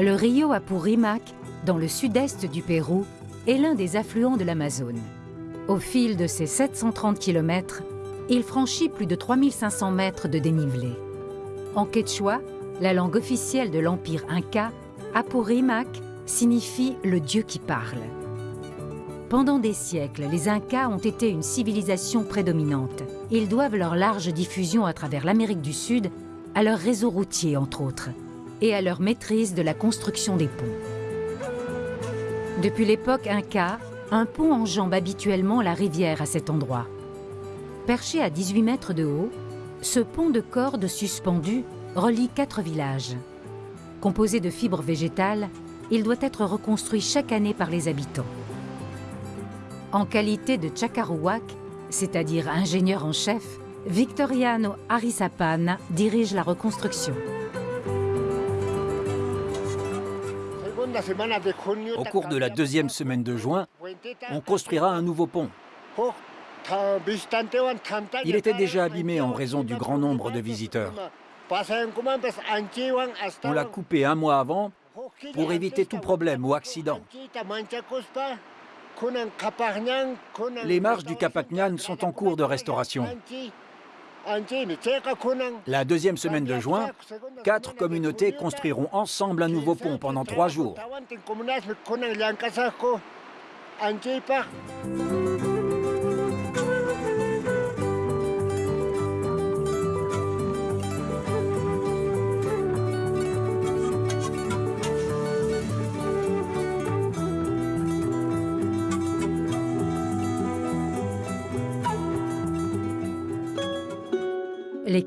Le rio Apurimac, dans le sud-est du Pérou, est l'un des affluents de l'Amazone. Au fil de ses 730 km, il franchit plus de 3500 mètres de dénivelé. En quechua, la langue officielle de l'Empire Inca, Apurimac signifie « le dieu qui parle ». Pendant des siècles, les Incas ont été une civilisation prédominante. Ils doivent leur large diffusion à travers l'Amérique du Sud à leur réseau routier, entre autres, et à leur maîtrise de la construction des ponts. Depuis l'époque Inca, un pont enjambe habituellement la rivière à cet endroit. Perché à 18 mètres de haut, ce pont de cordes suspendu relie quatre villages. Composé de fibres végétales, il doit être reconstruit chaque année par les habitants. En qualité de Chakaruwak, c'est-à-dire ingénieur en chef, Victoriano Arisapan dirige la reconstruction. Au cours de la deuxième semaine de juin, on construira un nouveau pont. Il était déjà abîmé en raison du grand nombre de visiteurs. On l'a coupé un mois avant pour éviter tout problème ou accident. Les marches du Capacnan sont en cours de restauration. La deuxième semaine de juin, quatre communautés construiront ensemble un nouveau pont pendant trois jours.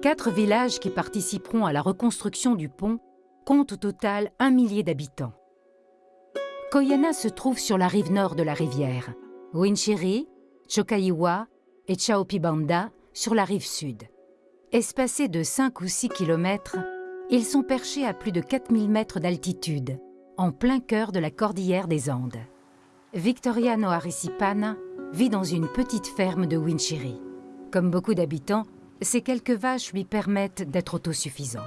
Quatre villages qui participeront à la reconstruction du pont comptent au total un millier d'habitants. Koyana se trouve sur la rive nord de la rivière, Winchiri, Chokaiwa et Chaopibanda sur la rive sud. Espacés de 5 ou 6 kilomètres, ils sont perchés à plus de 4000 mètres d'altitude, en plein cœur de la cordillère des Andes. Victoriano Arisipana vit dans une petite ferme de Winchiri. Comme beaucoup d'habitants, ces quelques vaches lui permettent d'être autosuffisant.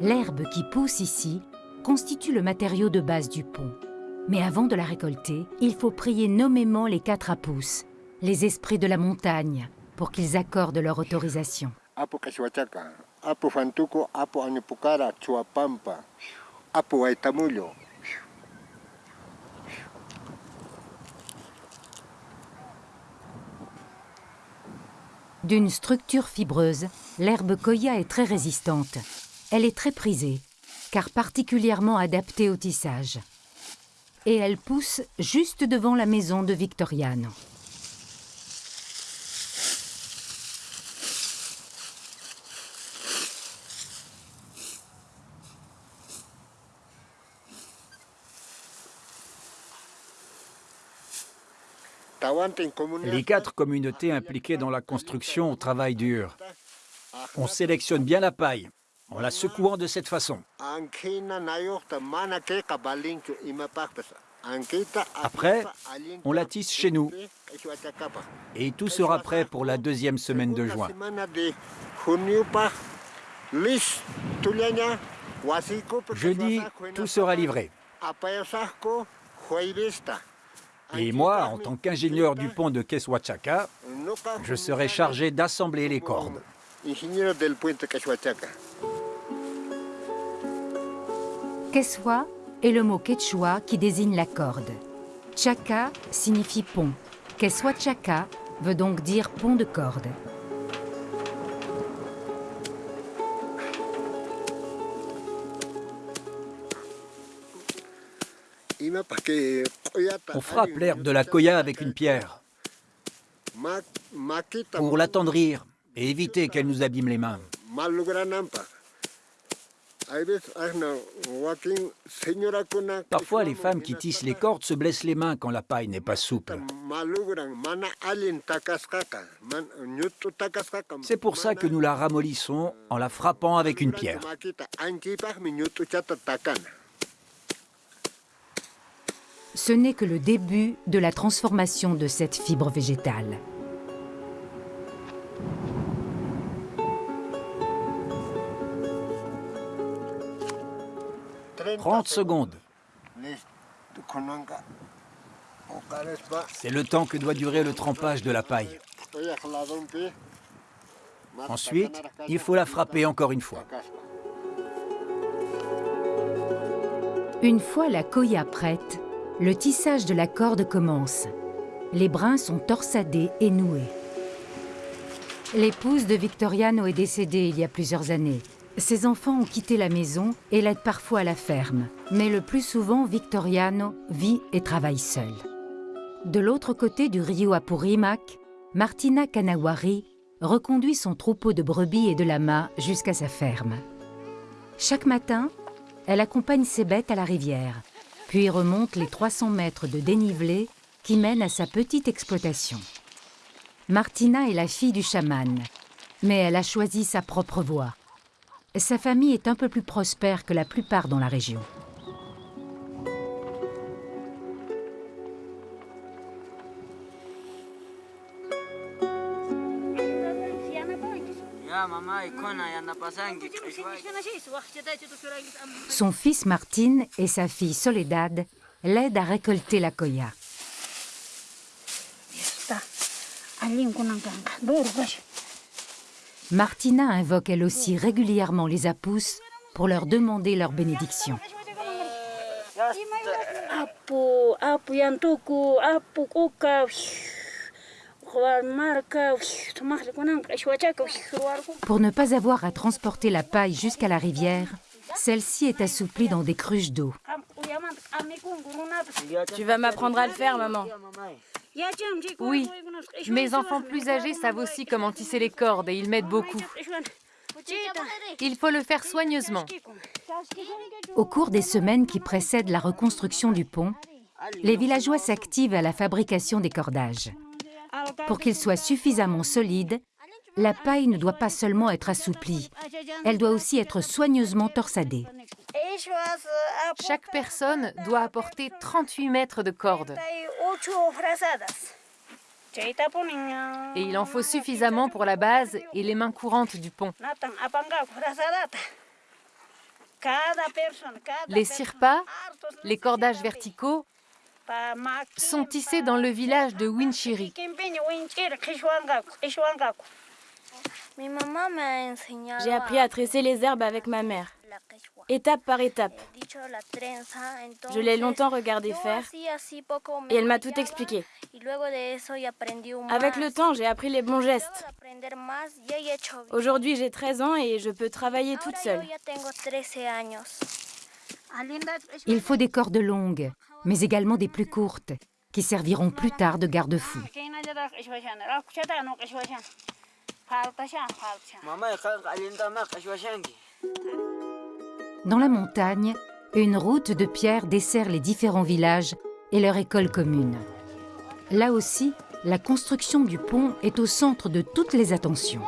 L'herbe qui pousse ici constitue le matériau de base du pont. Mais avant de la récolter, il faut prier nommément les quatre apous, les esprits de la montagne, pour qu'ils accordent leur autorisation. D'une structure fibreuse, l'herbe koya est très résistante. Elle est très prisée, car particulièrement adaptée au tissage. Et elle pousse juste devant la maison de Victoriano. Les quatre communautés impliquées dans la construction travaillent dur. On sélectionne bien la paille, en la secouant de cette façon. Après, on la tisse chez nous. Et tout sera prêt pour la deuxième semaine de juin. Jeudi, tout sera livré. Et moi, en tant qu'ingénieur du pont de Keswachaka, je serai chargé d'assembler les cordes. Keswa est le mot quechua qui désigne la corde. Chaka signifie pont. Keswachaka veut donc dire pont de corde. On frappe l'herbe de la koya avec une pierre. Pour l'attendrir et éviter qu'elle nous abîme les mains. Parfois, les femmes qui tissent les cordes se blessent les mains quand la paille n'est pas souple. C'est pour ça que nous la ramollissons en la frappant avec une pierre. Ce n'est que le début de la transformation de cette fibre végétale. 30 secondes. C'est le temps que doit durer le trempage de la paille. Ensuite, il faut la frapper encore une fois. Une fois la koya prête, le tissage de la corde commence. Les brins sont torsadés et noués. L'épouse de Victoriano est décédée il y a plusieurs années. Ses enfants ont quitté la maison et l'aident parfois à la ferme. Mais le plus souvent, Victoriano vit et travaille seul. De l'autre côté du rio Apurimac, Martina Kanawari reconduit son troupeau de brebis et de lamas jusqu'à sa ferme. Chaque matin, elle accompagne ses bêtes à la rivière, puis remonte les 300 mètres de dénivelé qui mènent à sa petite exploitation. Martina est la fille du chaman, mais elle a choisi sa propre voie. Sa famille est un peu plus prospère que la plupart dans la région. Son fils Martine et sa fille Soledad l'aident à récolter la koya. Martina invoque elle aussi régulièrement les apous pour leur demander leur bénédiction. Pour ne pas avoir à transporter la paille jusqu'à la rivière, celle-ci est assouplie dans des cruches d'eau. Tu vas m'apprendre à le faire, maman. Oui, mes enfants plus âgés savent aussi comment tisser les cordes et ils m'aident beaucoup. Il faut le faire soigneusement. Au cours des semaines qui précèdent la reconstruction du pont, les villageois s'activent à la fabrication des cordages. Pour qu'ils soient suffisamment solides, la paille ne doit pas seulement être assouplie, elle doit aussi être soigneusement torsadée. Chaque personne doit apporter 38 mètres de corde. Et il en faut suffisamment pour la base et les mains courantes du pont. Les sirpas, les cordages verticaux, sont tissés dans le village de Winchiri. J'ai appris à tresser les herbes avec ma mère, étape par étape. Je l'ai longtemps regardé faire et elle m'a tout expliqué. Avec le temps, j'ai appris les bons gestes. Aujourd'hui, j'ai 13 ans et je peux travailler toute seule. Il faut des cordes longues, mais également des plus courtes, qui serviront plus tard de garde-fous. Dans la montagne, une route de pierre dessert les différents villages et leur école commune. Là aussi, la construction du pont est au centre de toutes les attentions.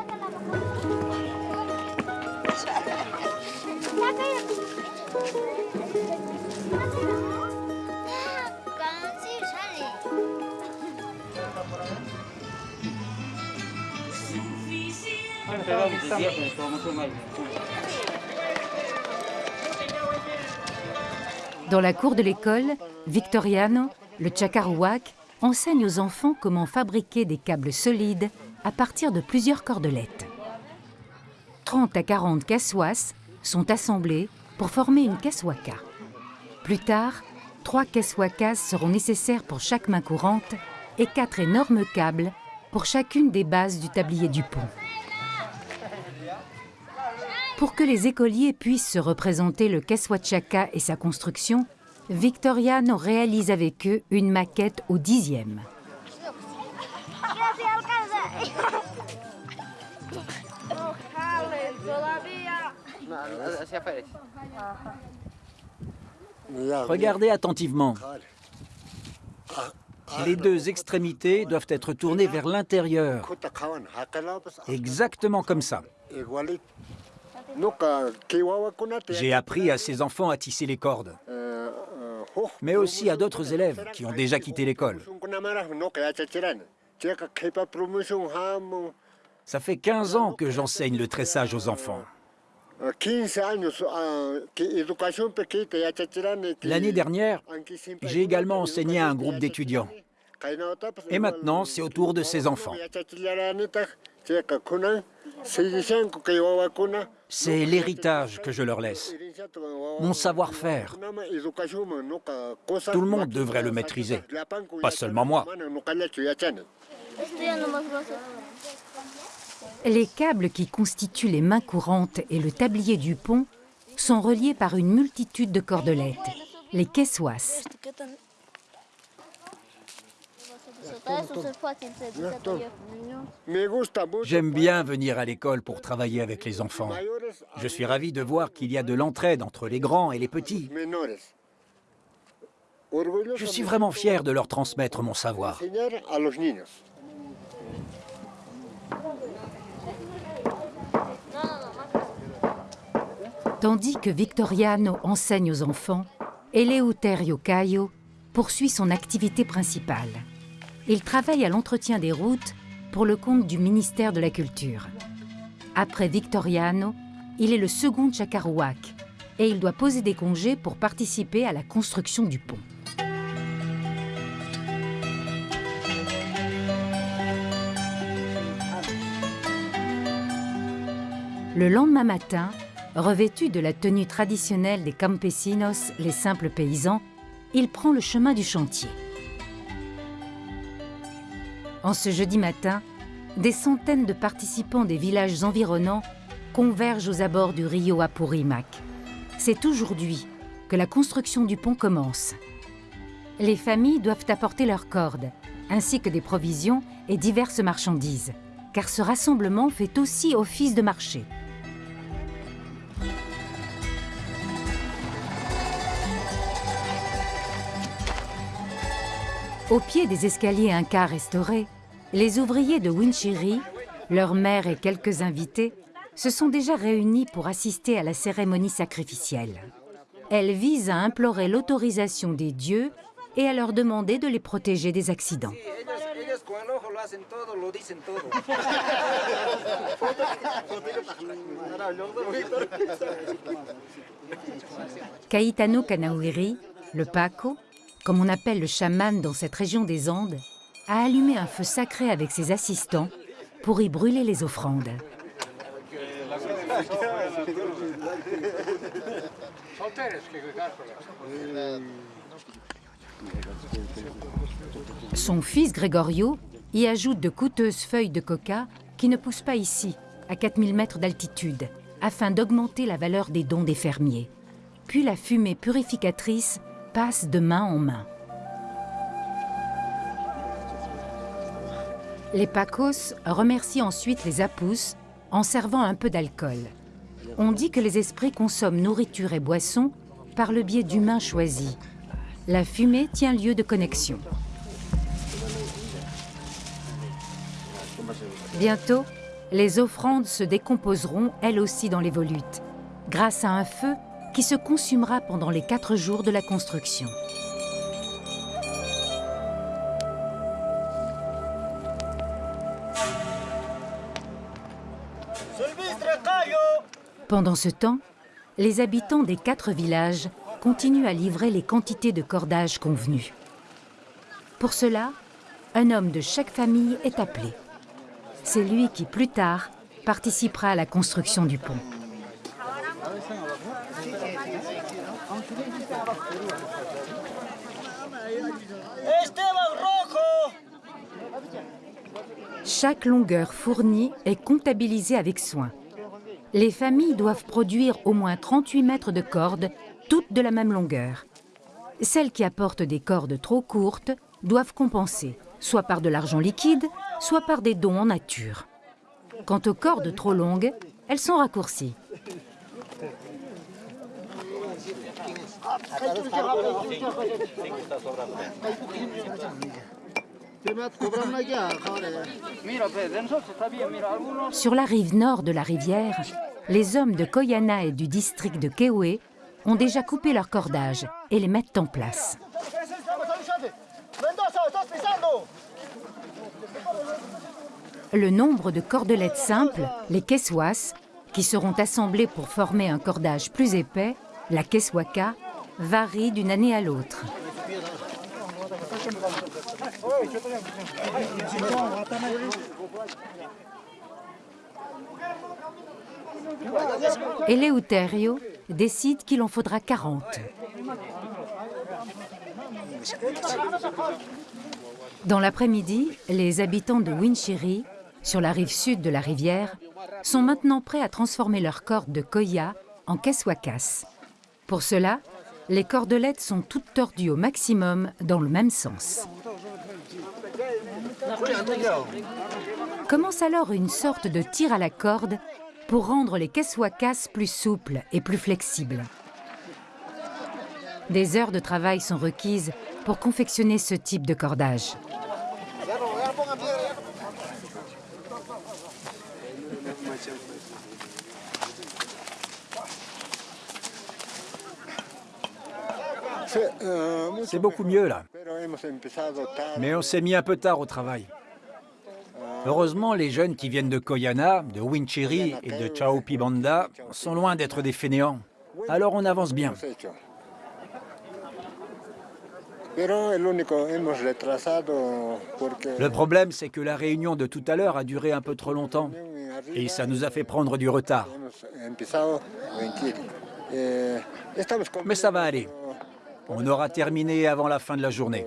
Dans la cour de l'école, Victoriano, le Chakarouak, enseigne aux enfants comment fabriquer des câbles solides à partir de plusieurs cordelettes. 30 à 40 caissoisses sont assemblées pour former une caisswaka. Plus tard, trois caisswakas seront nécessaires pour chaque main courante et quatre énormes câbles pour chacune des bases du tablier du pont. Pour que les écoliers puissent se représenter le Keswachaka et sa construction, Victoriano réalise avec eux une maquette au dixième. Regardez attentivement. Les deux extrémités doivent être tournées vers l'intérieur. Exactement comme ça. J'ai appris à ces enfants à tisser les cordes, mais aussi à d'autres élèves qui ont déjà quitté l'école. Ça fait 15 ans que j'enseigne le tressage aux enfants. L'année dernière, j'ai également enseigné à un groupe d'étudiants. Et maintenant, c'est au tour de ces enfants. C'est l'héritage que je leur laisse, mon savoir-faire. Tout le monde devrait le maîtriser, pas seulement moi. Les câbles qui constituent les mains courantes et le tablier du pont sont reliés par une multitude de cordelettes, les keswas. J'aime bien venir à l'école pour travailler avec les enfants. Je suis ravi de voir qu'il y a de l'entraide entre les grands et les petits. Je suis vraiment fier de leur transmettre mon savoir. Tandis que Victoriano enseigne aux enfants, Eleuterio Caio poursuit son activité principale. Il travaille à l'entretien des routes pour le compte du ministère de la Culture. Après Victoriano, il est le second Chakarouak et il doit poser des congés pour participer à la construction du pont. Le lendemain matin, Revêtu de la tenue traditionnelle des campesinos, les simples paysans, il prend le chemin du chantier. En ce jeudi matin, des centaines de participants des villages environnants convergent aux abords du Rio Apurimac. C'est aujourd'hui que la construction du pont commence. Les familles doivent apporter leurs cordes, ainsi que des provisions et diverses marchandises, car ce rassemblement fait aussi office de marché. Au pied des escaliers Inca restaurés, les ouvriers de Winchiri, leur mère et quelques invités, se sont déjà réunis pour assister à la cérémonie sacrificielle. Elle vise à implorer l'autorisation des dieux et à leur demander de les protéger des accidents. Caetano Kanawiri, le Paco, comme on appelle le chaman dans cette région des Andes, a allumé un feu sacré avec ses assistants pour y brûler les offrandes. Son fils Gregorio y ajoute de coûteuses feuilles de coca qui ne poussent pas ici, à 4000 mètres d'altitude, afin d'augmenter la valeur des dons des fermiers. Puis la fumée purificatrice passe de main en main. Les Pacos remercient ensuite les Apus en servant un peu d'alcool. On dit que les esprits consomment nourriture et boissons par le biais d'humains choisis. La fumée tient lieu de connexion. Bientôt, les offrandes se décomposeront elles aussi dans les volutes, grâce à un feu qui se consumera pendant les quatre jours de la construction. Pendant ce temps, les habitants des quatre villages continuent à livrer les quantités de cordage convenues. Pour cela, un homme de chaque famille est appelé. C'est lui qui, plus tard, participera à la construction du pont. Chaque longueur fournie est comptabilisée avec soin. Les familles doivent produire au moins 38 mètres de cordes, toutes de la même longueur. Celles qui apportent des cordes trop courtes doivent compenser, soit par de l'argent liquide, soit par des dons en nature. Quant aux cordes trop longues, elles sont raccourcies. Sur la rive nord de la rivière, les hommes de Koyana et du district de Kewe ont déjà coupé leur cordage et les mettent en place. Le nombre de cordelettes simples, les keswas, qui seront assemblés pour former un cordage plus épais, la keswaka, varient d'une année à l'autre. Eleuterio décide qu'il en faudra 40. Dans l'après-midi, les habitants de Winchiri, sur la rive sud de la rivière, sont maintenant prêts à transformer leurs cordes de koya en keswakas. Pour cela, les cordelettes sont toutes tordues au maximum dans le même sens. Commence alors une sorte de tir à la corde pour rendre les keswakas plus souples et plus flexibles. Des heures de travail sont requises pour confectionner ce type de cordage. C'est beaucoup mieux là. Mais on s'est mis un peu tard au travail. Heureusement, les jeunes qui viennent de Koyana, de Winchiri et de Chaupibanda sont loin d'être des fainéants. Alors on avance bien. Le problème, c'est que la réunion de tout à l'heure a duré un peu trop longtemps et ça nous a fait prendre du retard. Mais ça va aller. On aura terminé avant la fin de la journée.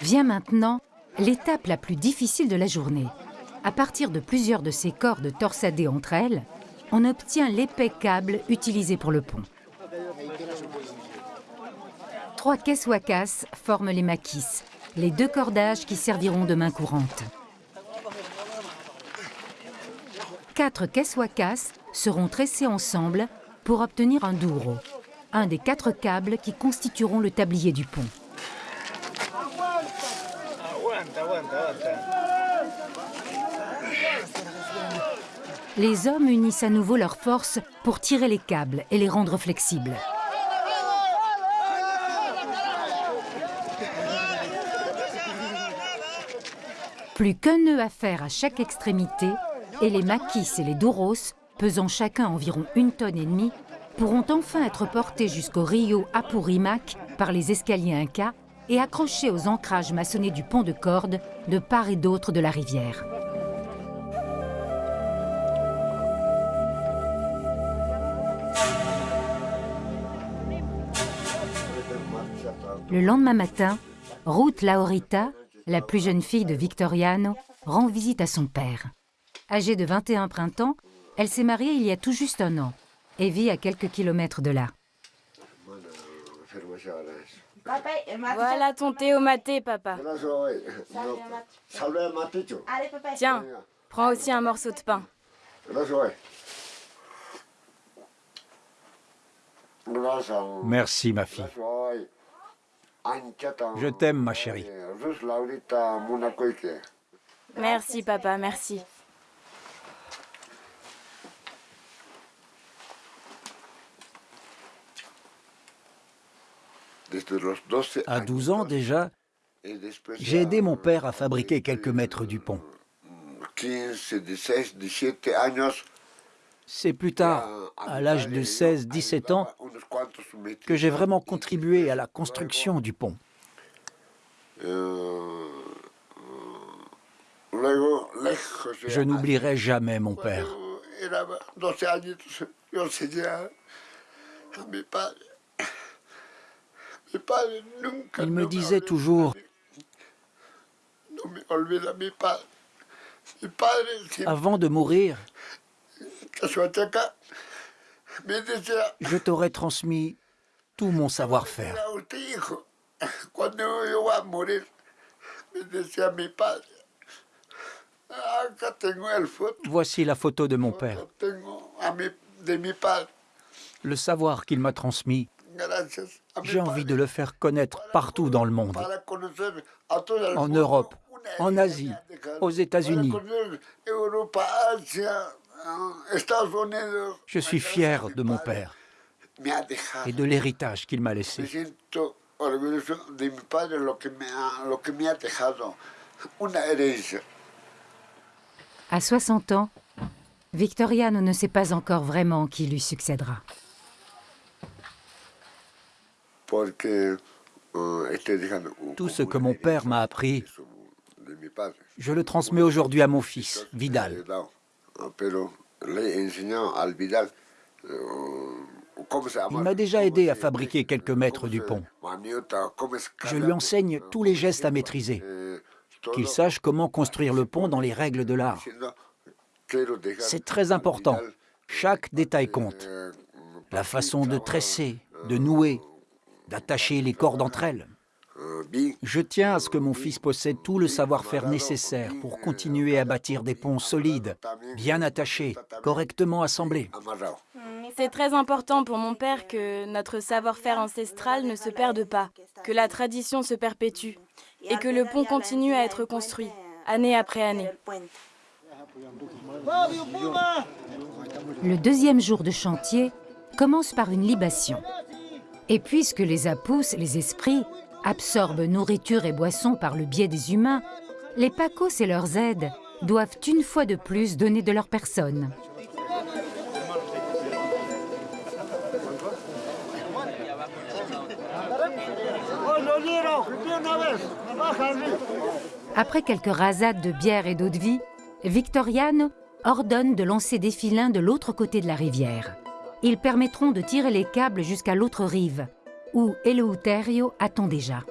Vient maintenant l'étape la plus difficile de la journée. À partir de plusieurs de ces cordes torsadées entre elles, on obtient l'épais câble utilisé pour le pont. Trois keswakas forment les maquis, les deux cordages qui serviront de main courante. Quatre keswakas seront tressés ensemble pour obtenir un douro, un des quatre câbles qui constitueront le tablier du pont. Les hommes unissent à nouveau leurs forces pour tirer les câbles et les rendre flexibles. Plus qu'un nœud à faire à chaque extrémité, et les maquis et les douros pesant chacun environ une tonne et demie, pourront enfin être portés jusqu'au Rio Apurimac par les escaliers Inca et accrochés aux ancrages maçonnés du pont de corde de part et d'autre de la rivière. Le lendemain matin, Ruth Laurita, la plus jeune fille de Victoriano, rend visite à son père. Âgée de 21 printemps, elle s'est mariée il y a tout juste un an et vit à quelques kilomètres de là. Voilà ton thé au maté, papa. Tiens, prends aussi un morceau de pain. Merci, ma fille. Je t'aime, ma chérie. Merci, papa, merci. À 12 ans déjà, j'ai aidé mon père à fabriquer quelques mètres du pont. C'est plus tard, à l'âge de 16-17 ans, que j'ai vraiment contribué à la construction du pont. Je n'oublierai jamais mon père. Il me disait toujours, avant de mourir, je t'aurais transmis tout mon savoir-faire. Voici la photo de mon père. Le savoir qu'il m'a transmis j'ai envie de le faire connaître partout dans le monde. En Europe, en Asie, aux États-Unis. Je suis fier de mon père et de l'héritage qu'il m'a laissé. À 60 ans, Victoriano ne sait pas encore vraiment qui lui succédera. Tout ce que mon père m'a appris, je le transmets aujourd'hui à mon fils, Vidal. Il m'a déjà aidé à fabriquer quelques mètres du pont. Je lui enseigne tous les gestes à maîtriser, qu'il sache comment construire le pont dans les règles de l'art. C'est très important, chaque détail compte. La façon de tresser, de nouer, d'attacher les cordes entre elles. Je tiens à ce que mon fils possède tout le savoir-faire nécessaire pour continuer à bâtir des ponts solides, bien attachés, correctement assemblés. C'est très important pour mon père que notre savoir-faire ancestral ne se perde pas, que la tradition se perpétue et que le pont continue à être construit, année après année. Le deuxième jour de chantier commence par une libation. Et puisque les apous, les esprits, absorbent nourriture et boissons par le biais des humains, les pacos et leurs aides doivent une fois de plus donner de leur personne. Après quelques rasades de bière et d'eau de vie, Victoriane ordonne de lancer des filins de l'autre côté de la rivière. Ils permettront de tirer les câbles jusqu'à l'autre rive, où Eleuterio attend déjà.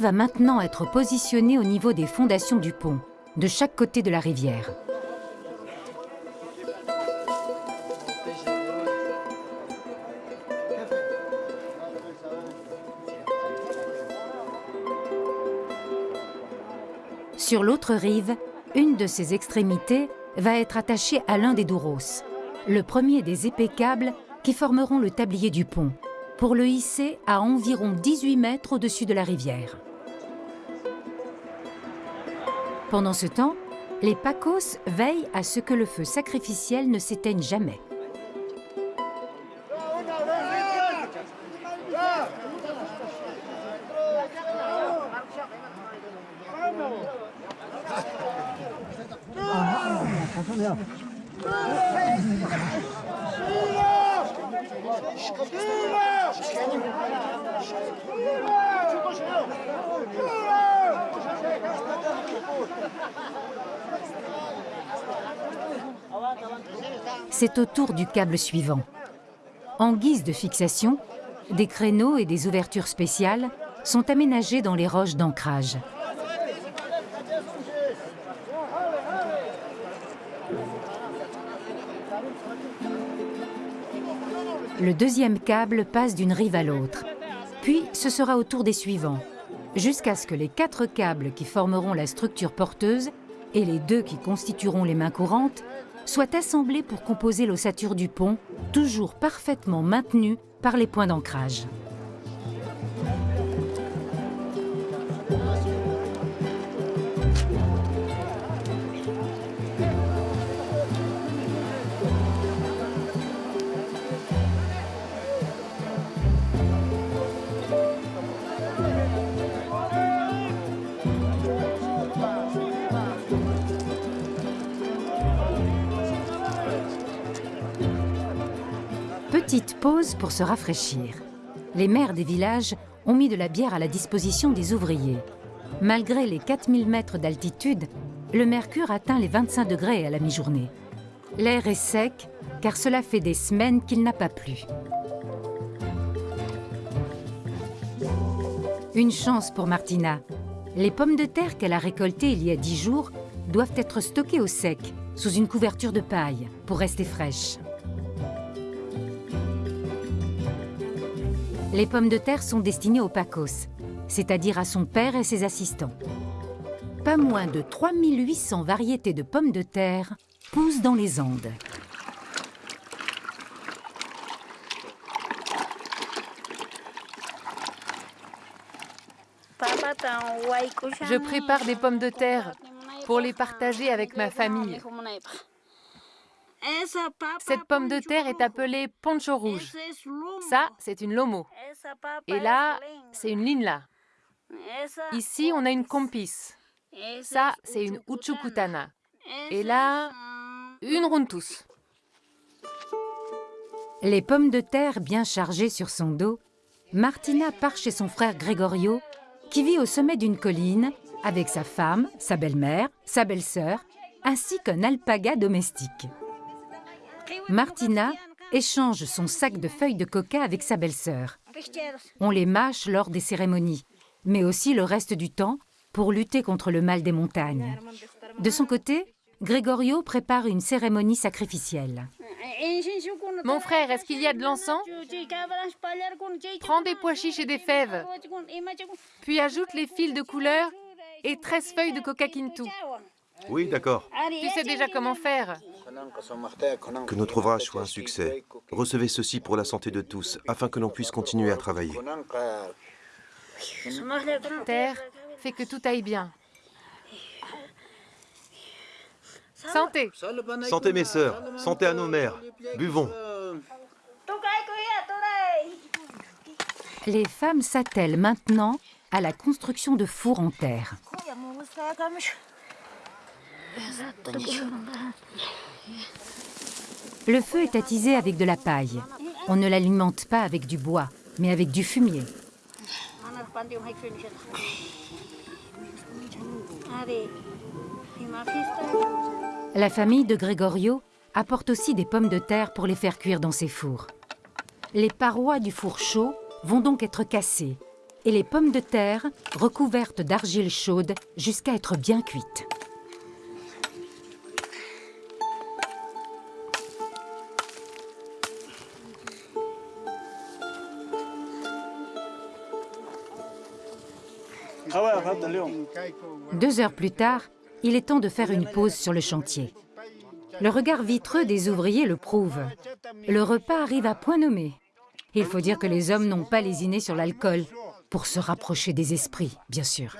Va maintenant être positionné au niveau des fondations du pont, de chaque côté de la rivière. Sur l'autre rive, une de ses extrémités va être attachée à l'un des douros, le premier des épais câbles qui formeront le tablier du pont, pour le hisser à environ 18 mètres au-dessus de la rivière. Pendant ce temps, les Pacos veillent à ce que le feu sacrificiel ne s'éteigne jamais. C'est au tour du câble suivant. En guise de fixation, des créneaux et des ouvertures spéciales sont aménagés dans les roches d'ancrage. Le deuxième câble passe d'une rive à l'autre. Puis ce sera au tour des suivants, jusqu'à ce que les quatre câbles qui formeront la structure porteuse et les deux qui constitueront les mains courantes soient assemblés pour composer l'ossature du pont, toujours parfaitement maintenue par les points d'ancrage. Petite pause pour se rafraîchir. Les maires des villages ont mis de la bière à la disposition des ouvriers. Malgré les 4000 mètres d'altitude, le mercure atteint les 25 degrés à la mi-journée. L'air est sec, car cela fait des semaines qu'il n'a pas plu. Une chance pour Martina. Les pommes de terre qu'elle a récoltées il y a dix jours doivent être stockées au sec, sous une couverture de paille, pour rester fraîches. Les pommes de terre sont destinées aux pacos, c'est-à-dire à son père et ses assistants. Pas moins de 3800 variétés de pommes de terre poussent dans les Andes. Je prépare des pommes de terre pour les partager avec ma famille. Cette pomme de terre est appelée poncho rouge. Ça, c'est une lomo. Et là, c'est une linla. Ici, on a une compis. Ça, c'est une uchukutana. Et là, une runtus. Les pommes de terre bien chargées sur son dos, Martina part chez son frère Gregorio, qui vit au sommet d'une colline avec sa femme, sa belle-mère, sa belle-sœur, ainsi qu'un alpaga domestique. Martina échange son sac de feuilles de coca avec sa belle-sœur. On les mâche lors des cérémonies, mais aussi le reste du temps pour lutter contre le mal des montagnes. De son côté, Gregorio prépare une cérémonie sacrificielle. Mon frère, est-ce qu'il y a de l'encens? Prends des pois chiches et des fèves, puis ajoute les fils de couleur et 13 feuilles de coca kintu. Oui, d'accord. Tu sais déjà comment faire. Que notre ouvrage soit un succès. Recevez ceci pour la santé de tous, afin que l'on puisse continuer à travailler. Terre, fais que tout aille bien. Santé Santé mes sœurs, santé à nos mères. Buvons. Les femmes s'attellent maintenant à la construction de fours en terre. Le feu est attisé avec de la paille. On ne l'alimente pas avec du bois, mais avec du fumier. La famille de Gregorio apporte aussi des pommes de terre pour les faire cuire dans ses fours. Les parois du four chaud vont donc être cassées et les pommes de terre recouvertes d'argile chaude jusqu'à être bien cuites. Deux heures plus tard, il est temps de faire une pause sur le chantier. Le regard vitreux des ouvriers le prouve. Le repas arrive à point nommé. Il faut dire que les hommes n'ont pas lésiné sur l'alcool, pour se rapprocher des esprits, bien sûr.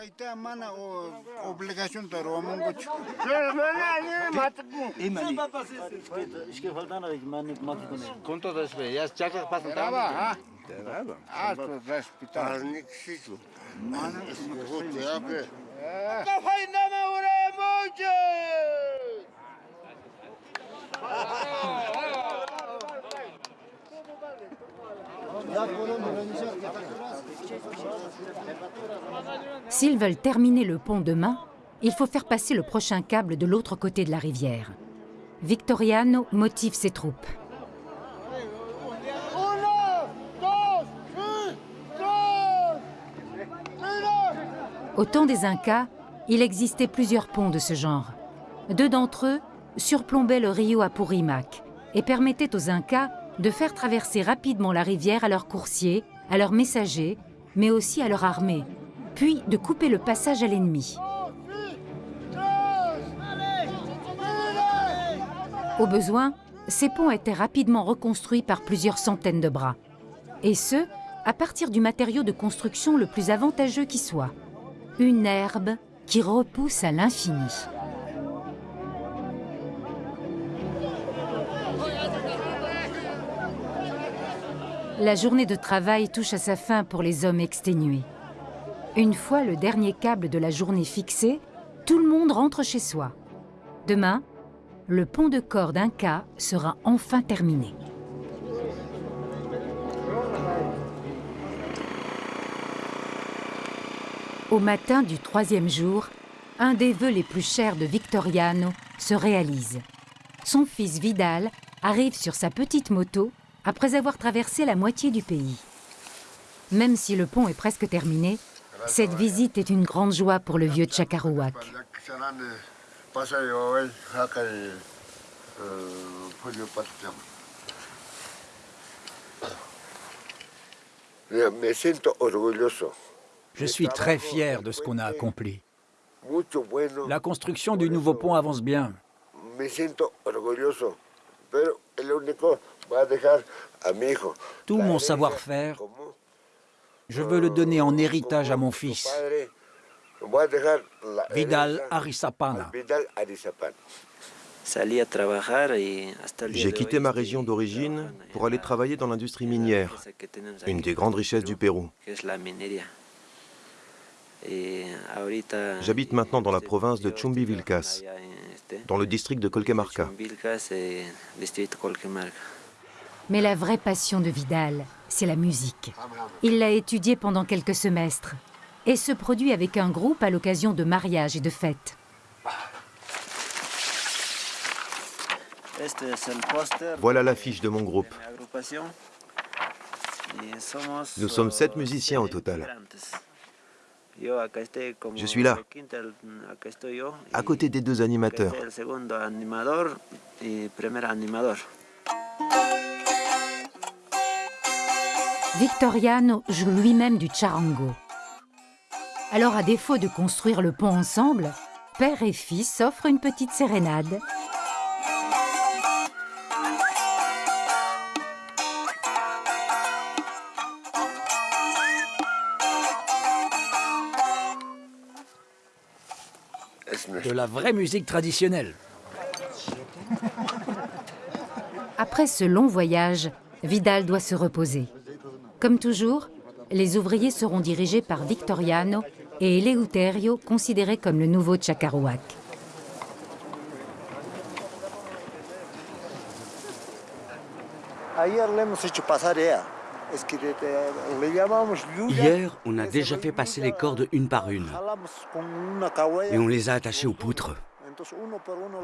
S'ils veulent terminer le pont demain, il faut faire passer le prochain câble de l'autre côté de la rivière. Victoriano motive ses troupes. Au temps des Incas, il existait plusieurs ponts de ce genre. Deux d'entre eux surplombaient le rio Apurimac et permettaient aux Incas de faire traverser rapidement la rivière à leurs coursiers, à leurs messagers, mais aussi à leur armée, puis de couper le passage à l'ennemi. Au besoin, ces ponts étaient rapidement reconstruits par plusieurs centaines de bras, et ce, à partir du matériau de construction le plus avantageux qui soit, une herbe qui repousse à l'infini. La journée de travail touche à sa fin pour les hommes exténués. Une fois le dernier câble de la journée fixé, tout le monde rentre chez soi. Demain, le pont de corde Inca sera enfin terminé. Au matin du troisième jour, un des vœux les plus chers de Victoriano se réalise. Son fils Vidal arrive sur sa petite moto après avoir traversé la moitié du pays. Même si le pont est presque terminé, cette visite est une grande joie pour le vieux Tchakarouak. Je suis très fier de ce qu'on a accompli. La construction du nouveau pont avance bien. Tout mon savoir-faire, je veux le donner en héritage à mon fils, Vidal Arisapana. J'ai quitté ma région d'origine pour aller travailler dans l'industrie minière, une des grandes richesses du Pérou. J'habite maintenant dans la province de Chumbivilcas, dans le district de Colquemarca. Mais la vraie passion de Vidal, c'est la musique. Il l'a étudiée pendant quelques semestres et se produit avec un groupe à l'occasion de mariages et de fêtes. Voilà l'affiche de mon groupe. Nous sommes sept musiciens au total. Je suis là, à côté des deux animateurs. Victoriano joue lui-même du charango. Alors à défaut de construire le pont ensemble, père et fils s'offrent une petite sérénade. De la vraie musique traditionnelle. Après ce long voyage, Vidal doit se reposer. Comme toujours, les ouvriers seront dirigés par Victoriano et Eleuterio, considéré comme le nouveau Chacarouac. Hier, on a déjà fait passer les cordes une par une et on les a attachées aux poutres.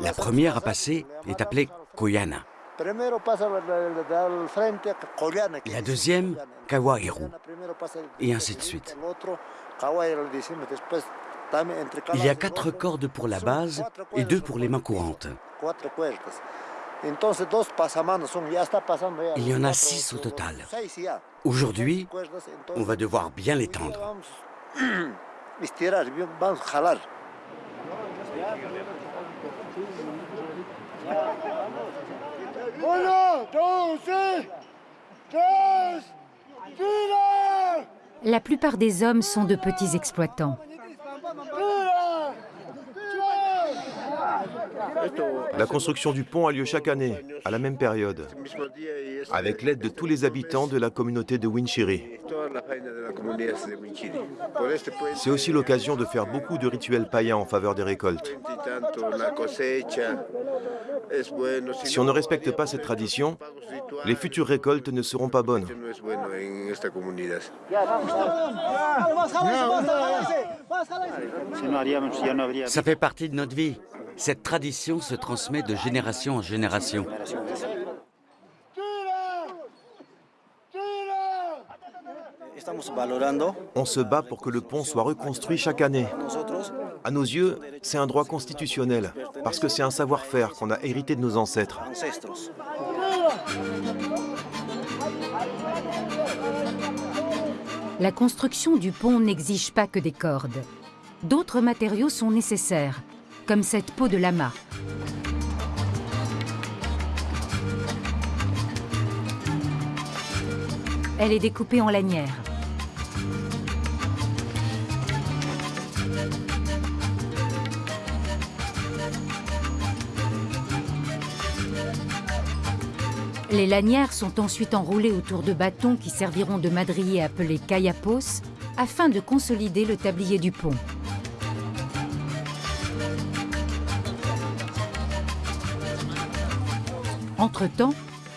La première à passer est appelée Koyana. La deuxième, Kawahiru. Et ainsi de suite. Il y a quatre cordes pour la base et deux pour les mains courantes. Il y en a six au total. Aujourd'hui, on va devoir bien les tendre. La plupart des hommes sont de petits exploitants. La construction du pont a lieu chaque année, à la même période, avec l'aide de tous les habitants de la communauté de Winchiri. C'est aussi l'occasion de faire beaucoup de rituels païens en faveur des récoltes. Si on ne respecte pas cette tradition, les futures récoltes ne seront pas bonnes. Ça fait partie de notre vie. Cette tradition se transmet de génération en génération. On se bat pour que le pont soit reconstruit chaque année. À nos yeux, c'est un droit constitutionnel, parce que c'est un savoir-faire qu'on a hérité de nos ancêtres. La construction du pont n'exige pas que des cordes. D'autres matériaux sont nécessaires, comme cette peau de lama. Elle est découpée en lanières. Les lanières sont ensuite enroulées autour de bâtons qui serviront de madriers appelés kayapos afin de consolider le tablier du pont. Entre-temps,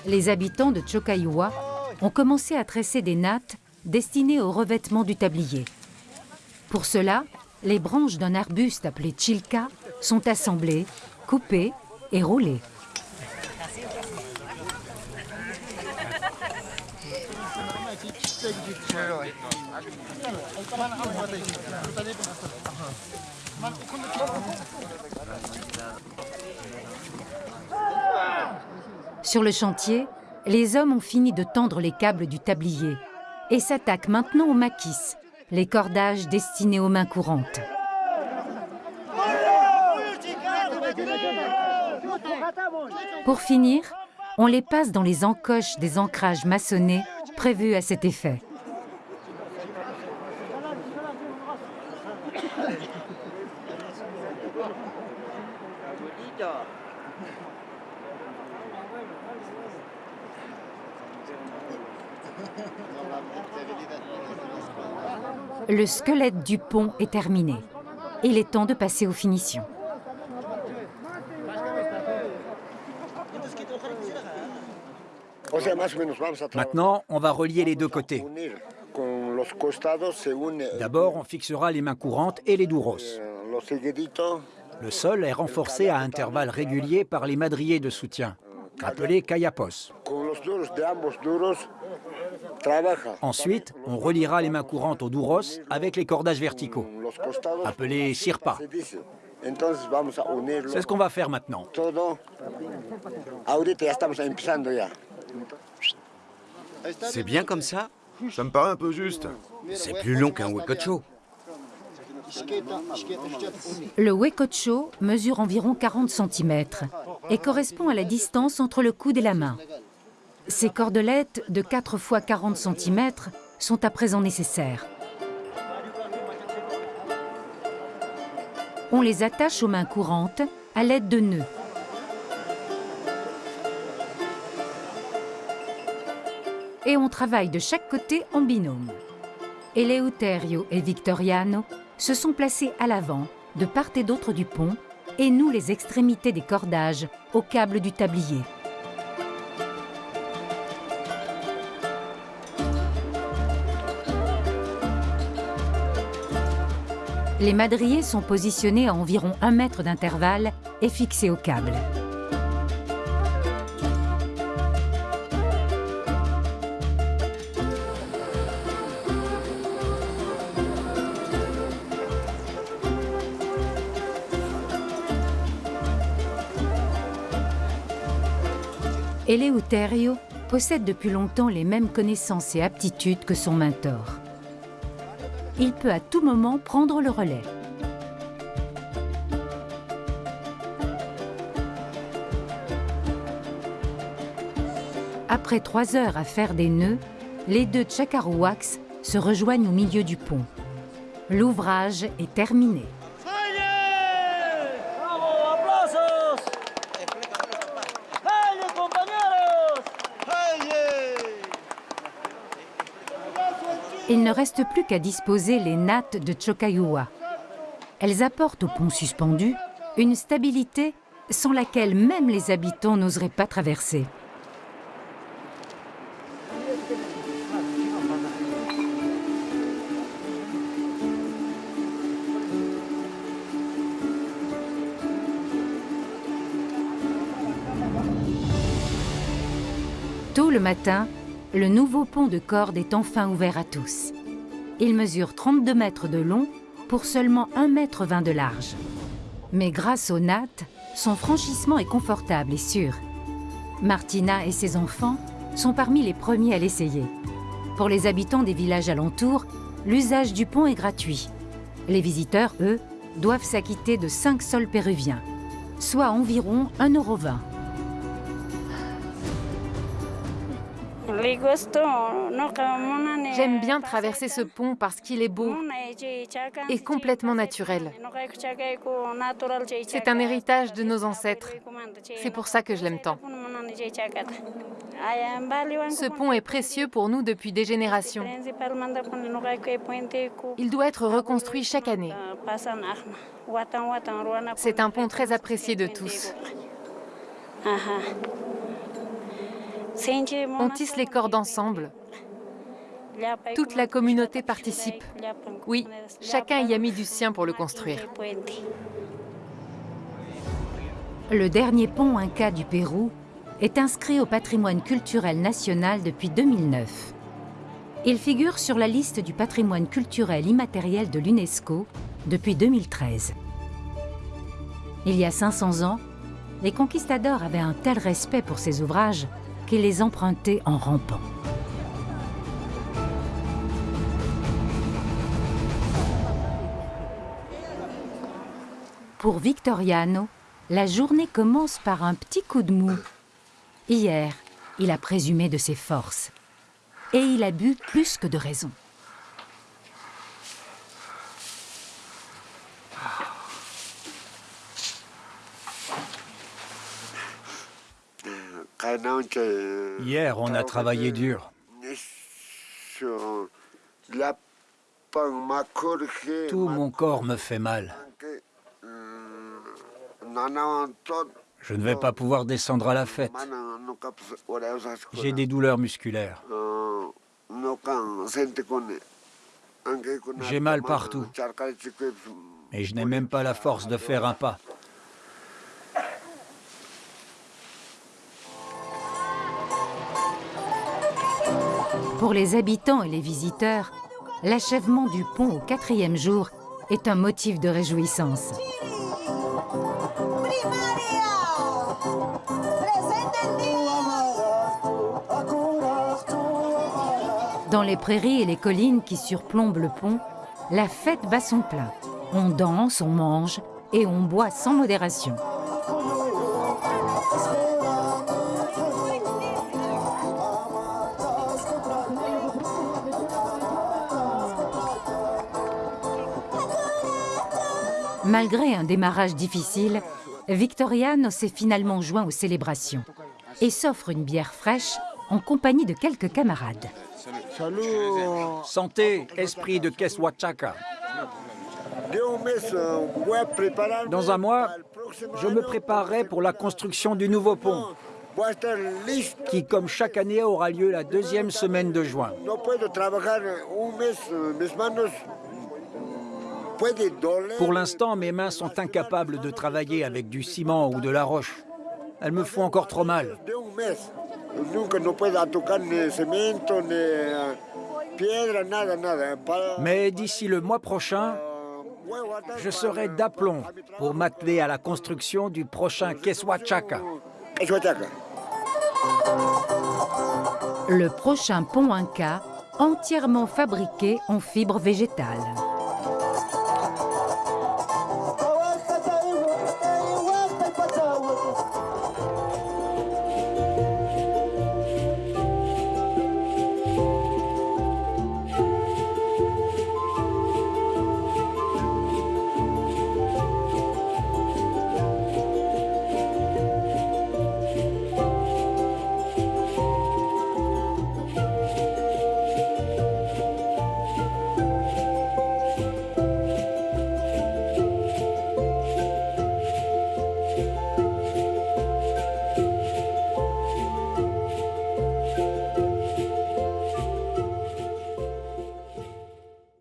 les habitants de Chokaiwa ont commencé à tresser des nattes destinées au revêtement du tablier. Pour cela, les branches d'un arbuste appelé chilka sont assemblées, coupées et roulées. Sur le chantier, les hommes ont fini de tendre les câbles du tablier et s'attaque maintenant aux maquis, les cordages destinés aux mains courantes. Pour finir, on les passe dans les encoches des ancrages maçonnés prévus à cet effet. Le squelette du pont est terminé. Il est temps de passer aux finitions. Maintenant, on va relier les deux côtés. D'abord, on fixera les mains courantes et les douros. Le sol est renforcé à intervalles réguliers par les madriers de soutien, appelés kayapos. Ensuite, on reliera les mains courantes aux douros avec les cordages verticaux, appelés sirpa. C'est ce qu'on va faire maintenant. C'est bien comme ça? Ça me paraît un peu juste. C'est plus long qu'un wekocho. Le wekocho mesure environ 40 cm et correspond à la distance entre le coude et la main. Ces cordelettes de 4 x 40 cm sont à présent nécessaires. On les attache aux mains courantes à l'aide de nœuds. Et on travaille de chaque côté en binôme. Eleuterio et Victoriano se sont placés à l'avant, de part et d'autre du pont, et nous les extrémités des cordages au câble du tablier. Les madriers sont positionnés à environ un mètre d'intervalle et fixés au câble. Eleuterio possède depuis longtemps les mêmes connaissances et aptitudes que son mentor. Il peut à tout moment prendre le relais. Après trois heures à faire des nœuds, les deux Chakarouaks se rejoignent au milieu du pont. L'ouvrage est terminé. Il ne reste plus qu'à disposer les nattes de Chokayua. Elles apportent au pont suspendu une stabilité sans laquelle même les habitants n'oseraient pas traverser. Tôt le matin, le nouveau pont de corde est enfin ouvert à tous. Il mesure 32 mètres de long pour seulement 1 mètre 20 de large. Mais grâce aux nattes, son franchissement est confortable et sûr. Martina et ses enfants sont parmi les premiers à l'essayer. Pour les habitants des villages alentours, l'usage du pont est gratuit. Les visiteurs, eux, doivent s'acquitter de 5 sols péruviens, soit environ 1,20 J'aime bien traverser ce pont parce qu'il est beau et complètement naturel. C'est un héritage de nos ancêtres. C'est pour ça que je l'aime tant. Ce pont est précieux pour nous depuis des générations. Il doit être reconstruit chaque année. C'est un pont très apprécié de tous. On tisse les cordes ensemble. Toute la communauté participe. Oui, chacun y a mis du sien pour le construire. Le dernier pont Inca du Pérou est inscrit au patrimoine culturel national depuis 2009. Il figure sur la liste du patrimoine culturel immatériel de l'UNESCO depuis 2013. Il y a 500 ans, les conquistadors avaient un tel respect pour ces ouvrages qui les empruntait en rampant. Pour Victoriano, la journée commence par un petit coup de mou. Hier, il a présumé de ses forces. Et il a bu plus que de raison. Hier, on a travaillé dur. Tout mon corps me fait mal. Je ne vais pas pouvoir descendre à la fête. J'ai des douleurs musculaires. J'ai mal partout. Et je n'ai même pas la force de faire un pas. Pour les habitants et les visiteurs, l'achèvement du pont au quatrième jour est un motif de réjouissance. Dans les prairies et les collines qui surplombent le pont, la fête bat son plein. On danse, on mange et on boit sans modération. Malgré un démarrage difficile, Victoriano s'est finalement joint aux célébrations et s'offre une bière fraîche en compagnie de quelques camarades. Santé, esprit de Keswachaka. Dans un mois, je me préparerai pour la construction du nouveau pont, qui, comme chaque année, aura lieu la deuxième semaine de juin. Pour l'instant, mes mains sont incapables de travailler avec du ciment ou de la roche. Elles me font encore trop mal. Mais d'ici le mois prochain, je serai d'aplomb pour m'atteler à la construction du prochain Keswachaka. Le prochain pont Inca, entièrement fabriqué en fibres végétales.